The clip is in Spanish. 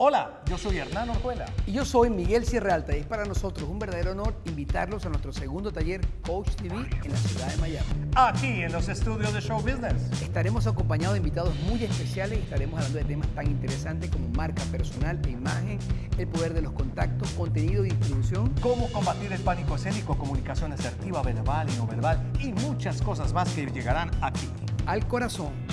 Hola, yo soy Hernán Orjuela. Y yo soy Miguel Sierra Alta y es para nosotros un verdadero honor invitarlos a nuestro segundo taller Coach TV en la ciudad de Miami. Aquí en los estudios de Show Business. Estaremos acompañados de invitados muy especiales y estaremos hablando de temas tan interesantes como marca personal e imagen, el poder de los contactos, contenido y distribución. Cómo combatir el pánico escénico, comunicación asertiva, verbal y no verbal y muchas cosas más que llegarán aquí. Al corazón.